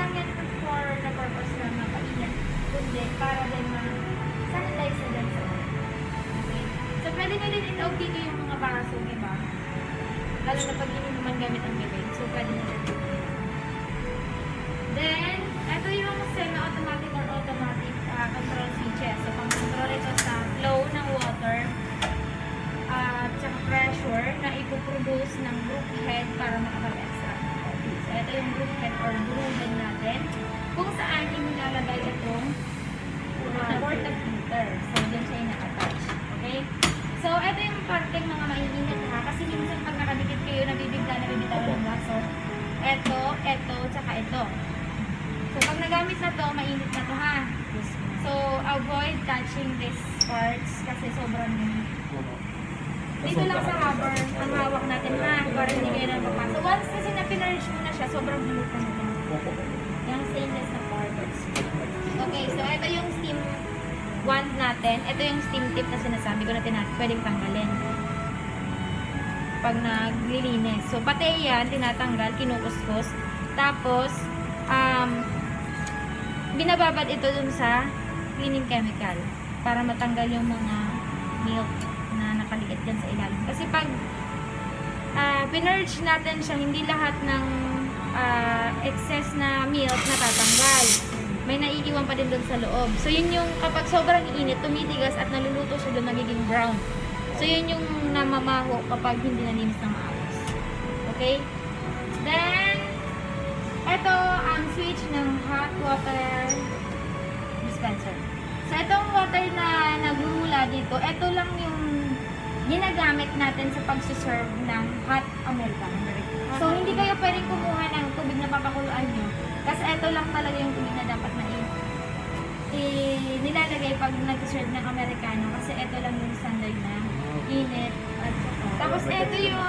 lang yan for the purpose na mapainit, kundi para din ma-sanitize na din sa. Okay? So, pwede nyo din in-OP yung mga baso, di ba? Lalo na pag ininuman gamit ang bibig. So, pwede nyo din Then, ito yung semi-automatic or automatic ah, control switches. So, pang-control ito sa flow ng water at saka pressure na ipoproduce ng group head para. So, ito yung group head or head natin kung saan inilalagay itong uh, water filter. So, dyan siya ina-attach. Okay? So, ito yung parteng mga maininit ha. Kasi minsan pag nakadikit kayo, nabibigla, nabibitawan ng baso. Ito, ito, tsaka ito. So, pag nagamit na to, mainit na to ha. So, avoid touching these parts kasi sobrang dito lang sa rubber ang hawak natin ha, para hindi kayo na mapapasok. So, once kasi na pinurge mo na siya, sobrang init na nito. Yung stainless na parts. Okay, so ito yung steam wand natin. Ito yung steam tip na sinasabi ko na tina- pwedeng tanggalin. Pag naglilinis. So, pati yan, tinatanggal, kinukuskus. Tapos, um, binababad ito dun sa cleaning chemical para matanggal yung mga milk na nakaliit dyan sa ilalim. Kasi pag uh, pinurge natin siya, hindi lahat ng ah, excess na milk natatanggal. May naiiwan pa din doon sa loob. So, yun yung kapag sobrang init, tumitigas at naluluto siya doon, nagiging brown. So, yun yung namamaho kapag hindi nalinis ng maayos. Okay? Then, ito ang switch ng hot water dispenser. So, itong water na nagmumula dito, ito lang yung ginagamit natin sa pagsuserve ng hot Americano. So, hindi kayo pwedeng kumuha ng tubig na papakuluan nyo. Kasi ito lang talaga yung tubig na dapat na i- i- nilalagay pag nag-serve ng Americano. Kasi ito lang yung standard na init. At saka, tapos ito yung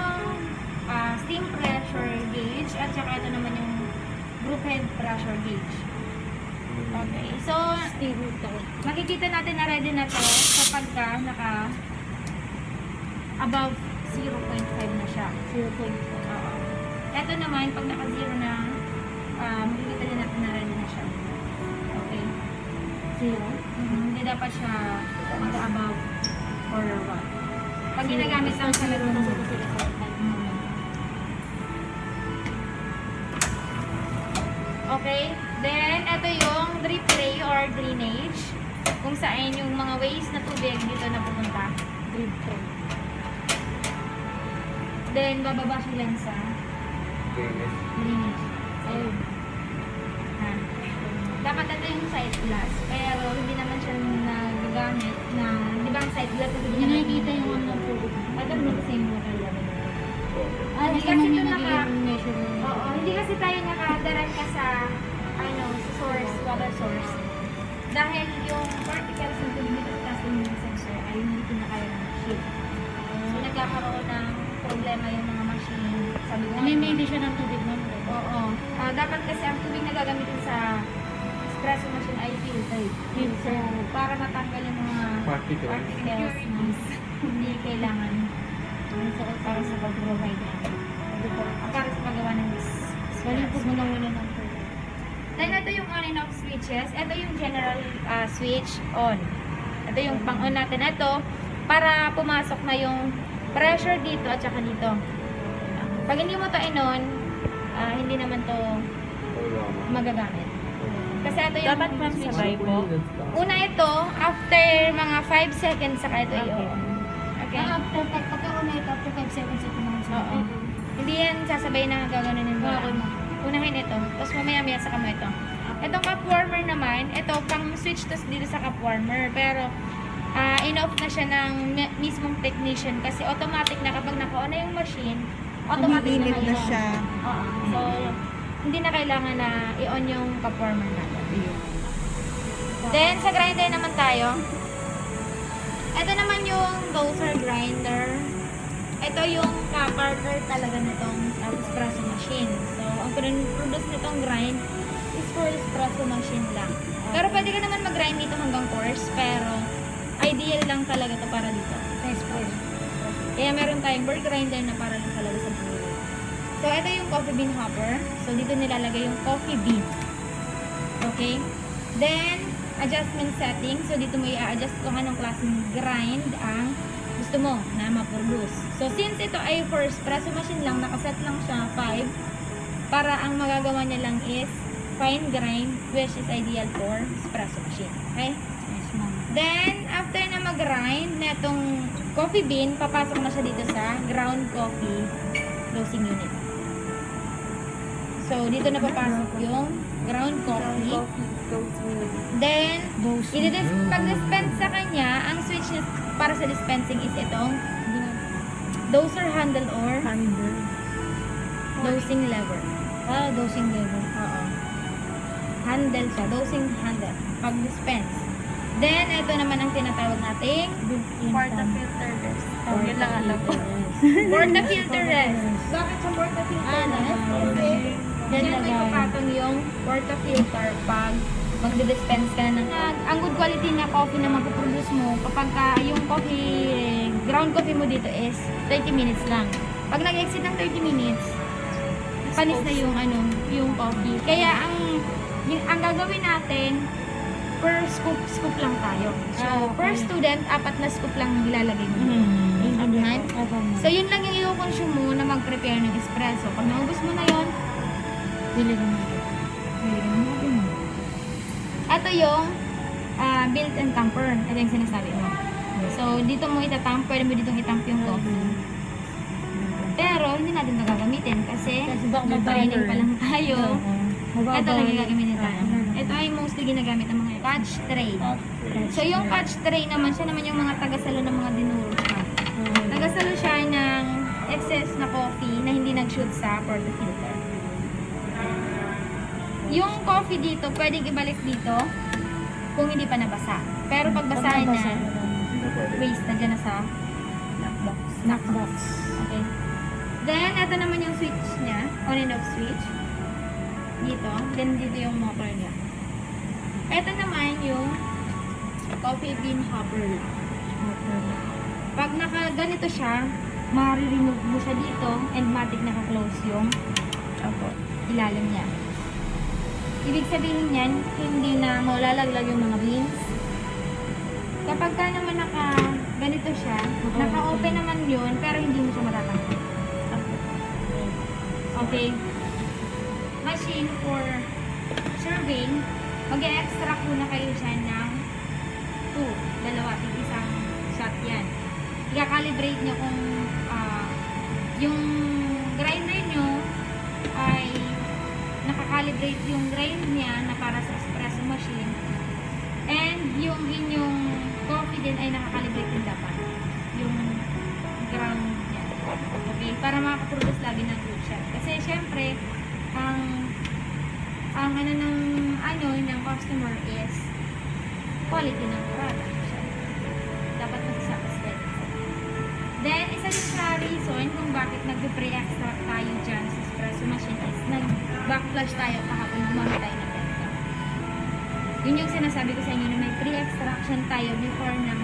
ah, steam pressure gauge. At saka ito naman yung group head pressure gauge. Okay. So, makikita natin na ready na to kapag ka naka above 0.5 na siya. 0.5. Oo. Ito naman, pag naka-zero na, uh, makikita din natin na ready na siya. Okay. Zero? Hindi dapat siya mag-above or what. Pag ginagamit lang siya ng Mm. Okay. Then, ito yung drip tray or drainage. Kung saan yung mga waste na tubig dito na pupunta. Drip tray. Then, bababa siya lang sa. Ayun. Ha. Dapat ito yung side glass. Pero, hindi naman siya nagagamit na, di ba ang side glass, hindi niya nakikita yung ano po. Ito rin kasi yung water level. Ah, hindi kasi ito naka, oo, hindi kasi tayo nakadarangka sa, ano, sa source, water source. Dahil yung particles ng tubig dito kasi yung sensor ay hindi pinakaya ng machine. So, nagkakaroon ng problema yung mga machine. Sabi ko, Namimili siya ng tubig mo. Oo. Ah, dapat kasi ang tubig na gagamitin sa espresso machine ay filtered. So, para matanggal yung mga Particles. particles na hindi kailangan so, para sa pag-provide. Ah, Para sa paggawa ng Galing po espresso. mo wala ng tubig. Then, ito yung on and off switches. Ito yung general ah, switch on. Ito yung pang-on natin. Ito, para pumasok na yung pressure dito at saka dito. Pag hindi mo to in-on, ah, hindi naman to magagamit. Kasi ito yung Dapat ma'am sabay po. Una ito, after mga 5 seconds saka ito i-on. Okay? Ah, after pag pagka-una ito, after 5 seconds ito naman siya. Oo. Hindi yan sasabay na gaganunin mo. Okay. Unahin ito. Tapos mamaya-maya saka mo ito. Itong cup warmer naman, ito pang switch to dito sa cup warmer. Pero, ah in-off na siya ng mi- mismong technician kasi automatic na kapag naka-on na yung machine, automatic Umiinit na i-on. siya. Oo. So, hindi na kailangan na i-on yung warmer natin. Then, sa grinder naman tayo. Ito naman yung doser grinder. ito yung ka-partner talaga nitong uh, espresso machine. So, ang produce nitong grind is for espresso machine lang. Pero pwede ka naman mag-grind dito hanggang coarse, pero ideal lang talaga to para dito. Sa espresso. Kaya meron tayong board grinder na para lang talaga sa buhay. So, ito yung coffee bean hopper. So, dito nilalagay yung coffee bean. Okay? Then, adjustment setting. So, dito mo i-adjust kung anong klaseng grind ang gusto mo na ma-produce. So, since ito ay for espresso machine lang, nakaset lang siya 5, para ang magagawa niya lang is fine grind, which is ideal for espresso machine. Okay? Yes, ma'am. Then, after na mag-grind na itong coffee bean, papasok na siya dito sa ground coffee roasting unit. So, dito na papasok yung ground coffee. Then, pag-dispense sa kanya, ang switch niya para sa dispensing is itong doser handle or Handle. dosing lever. Ah, dosing level. Oo. Handle siya, dosing handle. Pag-dispense. Then, ito naman ang tinatawag nating Portafilterless. Yun lang alam ko. portafilterless. Bakit sa portafilterless? Ah, Kasi, Yan yan may lagay. kapatong yung portafilter pag magdi-dispense ka na ng ang good quality na coffee na mapuproduce mo kapag ka yung coffee ground coffee mo dito is 30 minutes lang pag nag-exit ng 30 minutes panis na yung ano yung coffee kaya ang yung, ang gagawin natin per scoop scoop lang tayo so Ah, okay. per student apat na scoop lang ilalagay mo Naiintindihan? So, yun lang yung i-consume mo na mag-prepare ng espresso. Pag naubos mo na yun. Bili ka na natin. Ito yung ah, built-in tamper. Ito yung sinasabi mo. So, dito mo itatamp. Pwede mo ditong itamp yung coffee. Pero, hindi natin ito gagamitin kasi Kasi nag-training pa lang tayo. Ito lang yung gagamitin tayo. Ah, Ito ay mostly ginagamit ng mga catch tray. So, yung catch tray naman, siya naman yung mga tagasalo ng mga dinuro siya. Nagasalo siya ng excess na coffee na hindi nag-shoot sa portafilter. Yung coffee dito, pwedeng ibalik dito kung hindi pa nabasa. Pero pag basahin na, waste na dyan na sa Knockbox. snack box. Okay. Then, ito naman yung switch niya, on and off switch. Dito. Then, dito yung motor niya. Ito naman yung coffee bean hopper lang. Pag naka ganito siya, ma-remove mo siya dito and matic naka-close yung ilalim niya. Ibig sabihin niyan, hindi na maulalaglag yung mga beans. Kapag ka naman naka ganito siya, naka-open naman yun, pero hindi mo siya matatanggal. Okay. Machine for serving, mag-extract muna kayo siya ng 2, dalawa, tig isang shot yan. I-calibrate nyo kung ah, yung grinder nyo ay nakakalibrate yung grind niya na para sa espresso machine. And yung inyong coffee din ay nakakalibrate din dapat. Yung ground niya. Okay? Para makaproduce lagi ng good shot kasi syempre ang ang ano ng ano ng customer is quality ng product. Dapat masasatisfied Then, isa din sa reason kung bakit nag-pre-extract tayo dyan sa espresso machine is nag-backflash tayo kahapon gumamit tayo ng Delta. Yun yung sinasabi ko sa inyo na may pre-extraction tayo before ng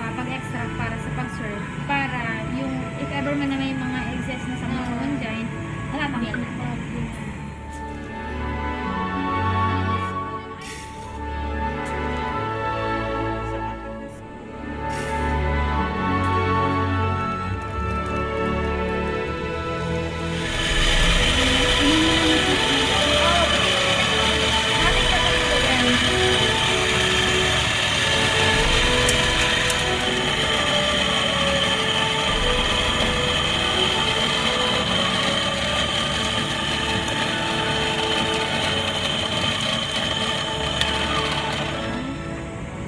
ah, pag-extract para sa pag-serve. Para yung if ever man na may mga excess na sa mga uh, dyan, matatanggal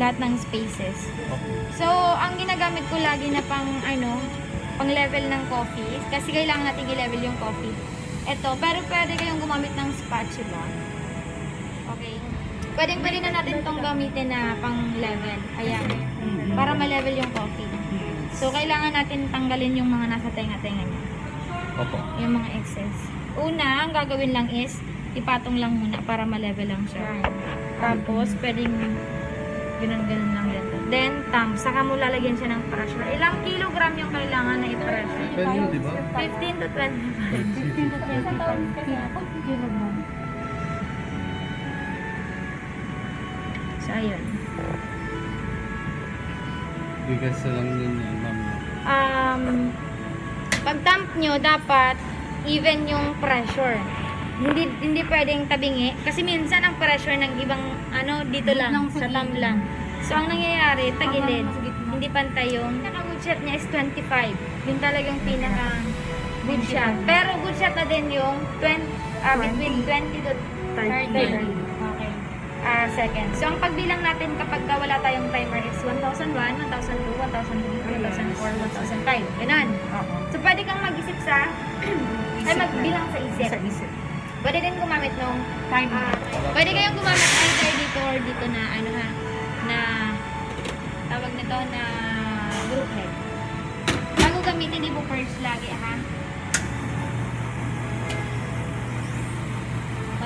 lahat ng spaces. So, ang ginagamit ko lagi na pang ano, pang level ng coffee, kasi kailangan natin i-level yung coffee. Ito, pero pwede kayong gumamit ng spatula. Okay. pwedeng pwede na natin itong gamitin na pang level. Ayan. Para ma-level yung coffee. So, kailangan natin tanggalin yung mga nasa tenga-tenga niya. Opo. Yung mga excess. Una, ang gagawin lang is, ipatong lang muna para ma-level lang siya. Tapos, pwedeng ganun-ganun lang yan. Then, tam, saka mo lalagyan siya ng pressure. Ilang kilogram yung kailangan na i-pressure? Pwede yun, di ba? 15 to 25. 15 to 20 kilogram. So, ayun. Bigas na lang yun yan, ma'am. Um, pag dump nyo, dapat even yung pressure. Hindi hindi pwedeng tabingi kasi minsan ang pressure ng ibang ano dito lang sa gilid. lang. So ang nangyayari tagilid, hindi pantay yung pinaka good shot niya is 25. Yung talagang pinaka good shot. Pero good shot na din yung 20 ah, between 20 to 30. Okay. ah seconds. So, ang pagbilang natin kapag ka wala tayong timer is 1001, 1002, 1003, 1004, 1005. Ganun. So, pwede kang mag-isip sa, ay magbilang sa isip. Sa isip. Pwede din gumamit nung, Time. ah, pwede kayong gumamit either dito or dito na, ano ha, na, tawag nito na group head. Bago gamitin, ibo first lagi ha.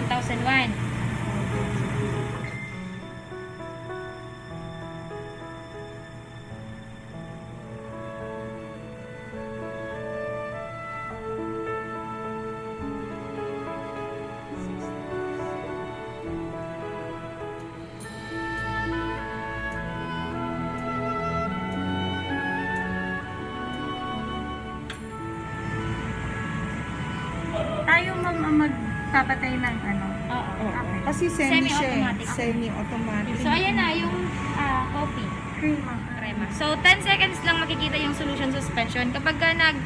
1001. Magpapatay ng ano. Oo. Okay. Kasi semi siya. eh. Semi-automatic. Semi-automatic. So, ayan na yung ah, coffee. Crema. Crema. So, 10 seconds lang makikita yung solution suspension. Kapag ka nag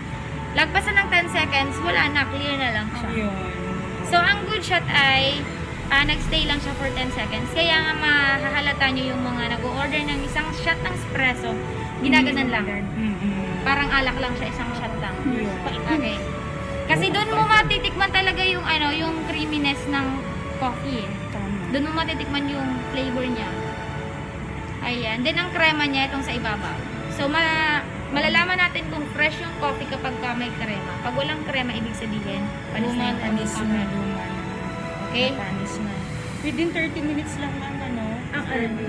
lagpasan ng 10 seconds, wala na, clear na lang siya. Yun. So, ang good shot ay ah, nagstay lang siya for 10 seconds. Kaya nga mahahalata nyo yung mga nag-order ng isang shot ng espresso, ginaganan lang. Mm-mm. Parang alak lang siya, isang shot lang. Yun. Okay. Kasi doon mo matitikman talaga yung ano, yung creaminess ng coffee. eh. Doon mo matitikman yung flavor niya. Ayan. Then, ang crema niya, itong sa ibabaw. So, ma malalaman natin kung fresh yung coffee kapag ka may crema. Pag walang crema, ibig sabihin, panis na yung Panis na. Okay? Panis na. Within 30 minutes lang ang ano. Ang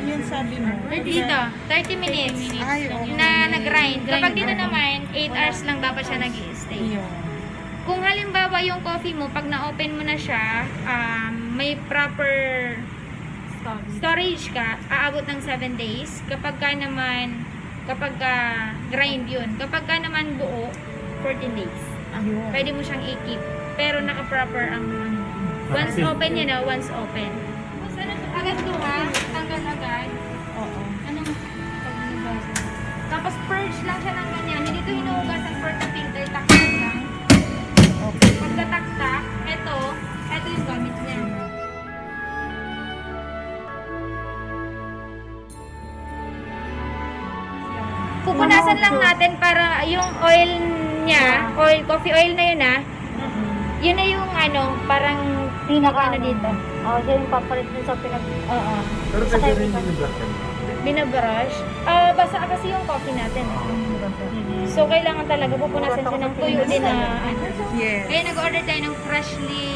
Yun sabi mo. Dito, 30 minutes Ay, okay. na nag-grind. Kapag dito naman, 8 hours lang dapat siya nag-stay. Yun. Kung halimbawa yung coffee mo, pag na-open mo na siya, um, may proper storage ka, aabot ng 7 days. Kapag ka naman, kapag ka grind yun. Kapag ka naman buo, 14 days. Ayun. Pwede mo siyang i-keep. Pero naka-proper ang ano. Once open yun na, once open. Once ano, agad to ha, tanggal agad. Oo. Anong pagbinugasan? Tapos purge lang siya ng ganyan. Hindi ito filter. Taktak lang. Okay. Pagkataktak, ito, ito yung gamit niya. Pupunasan lang natin para yung oil niya, oil, coffee oil na yun ah, yun na yung ano, parang pinaka ano dito. Oo, siya yung papalit dun sa pinag... Oo. Pero Sa pwede rin yung black. Binabrush. Ah, basa kasi yung coffee natin. eh. So, kailangan talaga pupunasan siya ng tuyo din na ano. Yes. Kaya nag-order tayo ng freshly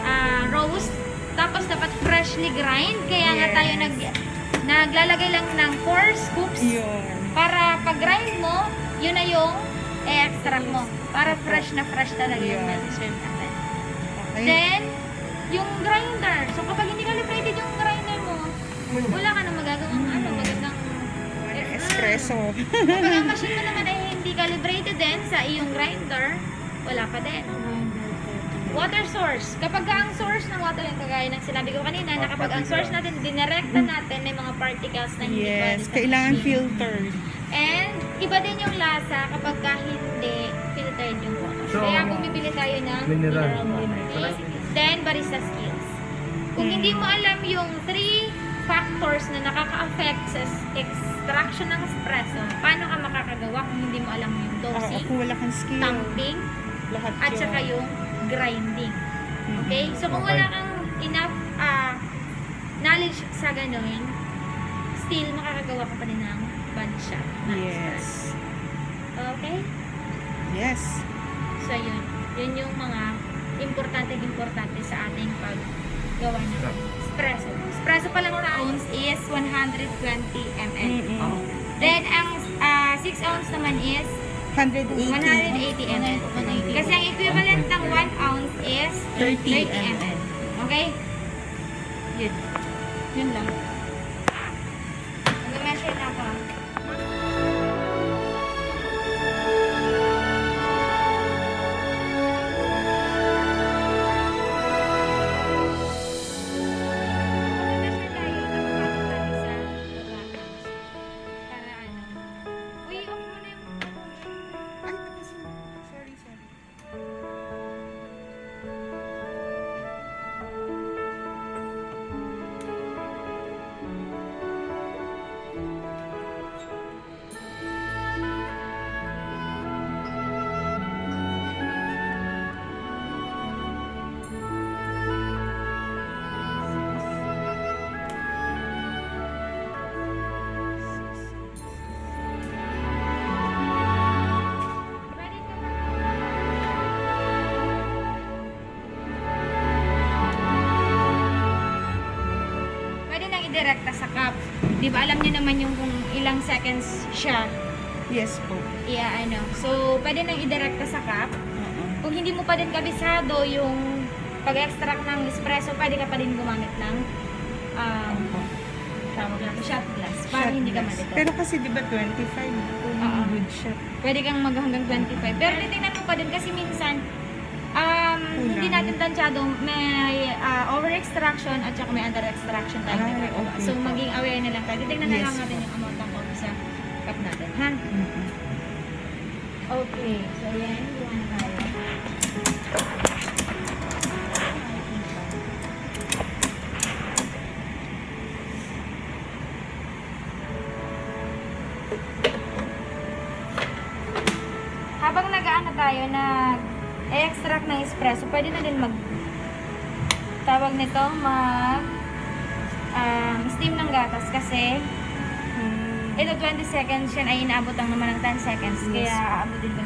ah, roast. Tapos dapat freshly grind. Kaya nga Yes. tayo nag naglalagay lang ng 4 scoops Yun. para pag grind mo, yun na yung i-extract mo. Para fresh na fresh talaga yung Yun. medicine natin. Okay. Then, yung grinder. So, kapag hindi calibrated yung grinder wala ka na magagawang ano, magandang Espresso. Kapag ang machine mo naman ay hindi calibrated din sa iyong grinder, wala pa din. Water source. Kapag ang source ng water, yung kagaya ng sinabi ko kanina, na kapag ang source natin, dinirekta natin, may mga particles na hindi Yes. pwede sa Kailangan machine. filtered. And, iba din yung lasa kapag ka hindi filtered yung water. So, Kaya kung bibili tayo ng mineral. water, then barista skills. Kung hindi mo alam yung three factors na nakaka-affect sa extraction ng espresso, paano ka makakagawa kung hindi mo alam yung Oo, dosing, kung wala kang skill. tamping, Lahat at yun. saka yung grinding. Okay? So kung wala kang enough ah, knowledge sa ganun, still makakagawa ka pa rin ng body shot. Yes. Okay? Yes. So, yun. Yun yung mga importante-importante sa ating paggawa ng espresso. Espresso pa lang ounce is 120 ml. Mm-mm. Then, ang 6 ounce naman is 180. 180 ml. Kasi ang equivalent ng 1 ounce is 30 ml. Okay? Yun. Yun lang. Idirekta sa cup. Di ba alam niyo naman yung kung ilang seconds siya Yes po. iya ano. So, pwede nang idirekta sa cup. Kung hindi mo pa din kabisado yung pag-extract ng espresso, pwede ka pa din gumamit ng um, tawag lang, shot glass para Shot hindi ka glass. malito. Pero kasi di ba 25 kung Oo. good shot. Pwede kang mag hanggang 25. Pero titingnan mo pa din kasi minsan hindi natin tansyado may uh, over extraction at saka may under extraction tayo Ay, nagagawa. okay So maging aware na lang tayo. Titingnan na Yes lang natin yung amount ng coffee sa cup natin. Ha? Mm-mm. Okay. So yan, gawa na pwede na din mag tawag nito, mag um, steam ng gatas kasi Mm. ito 20 seconds yan ay inaabot lang naman ng 10 seconds Yes. kaya aabutin ko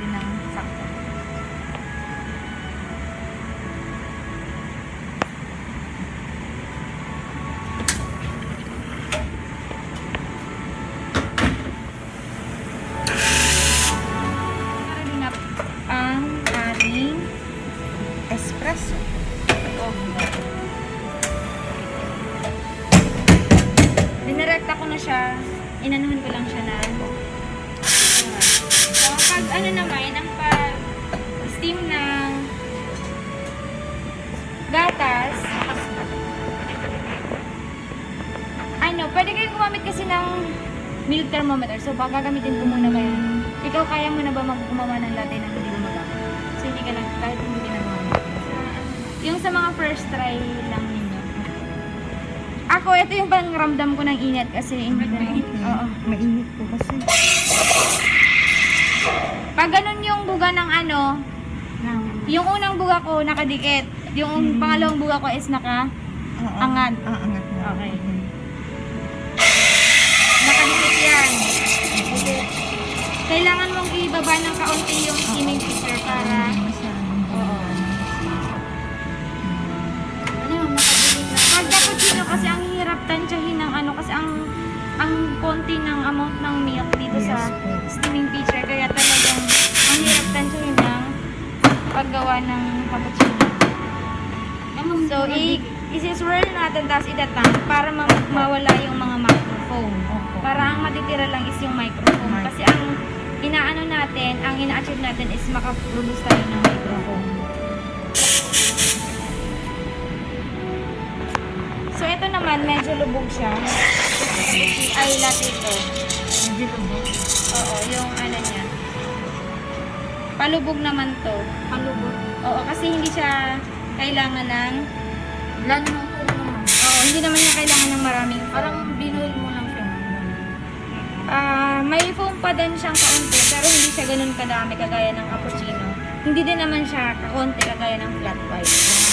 gagamitin ko muna ba yan? Ikaw kaya mo na ba mag gumawa ng latte na hindi gumagamit? So, hindi ka lang, kahit hindi na gumamit. Yung sa mga first try lang ninyo. Ako, ito yung bang ramdam ko ng init kasi hindi ko Oo. Mainit po kasi. Pag ganun yung buga ng ano, yung unang buga ko nakadikit. Yung pangalawang buga ko is naka. Angat. Angat na. Okay. Kailangan mong ibaba ng kaunti yung steaming pitcher para Oo. ano, makadikit na. Pag cappuccino kasi ang hirap tansyahin ng ano kasi ang ang konti ng amount ng milk dito sa steaming pitcher kaya talagang ang hirap tansyahin ng paggawa ng cappuccino. So, i isi-swirl natin tapos idatang para ma- mawala yung mga microfoam. Opo. Para ang matitira lang is yung microfoam. Mic- Kasi ang inaano natin, ang ina-achieve natin is makaproduce tayo ng microfoam. So, ito naman, medyo lubog siya. Ay, latte ito. Medyo lubog. Oo, yung ano niya. Palubog naman to. Palubog? Oo, kasi hindi siya kailangan ng... Naman po naman. Oo, hindi naman niya kailangan ng maraming... Parang binuhol mo Ah, may foam pa din siyang kaunti, pero hindi siya ganun kadami kagaya ng cappuccino. Hindi din naman siya kaunti kagaya ng flat white.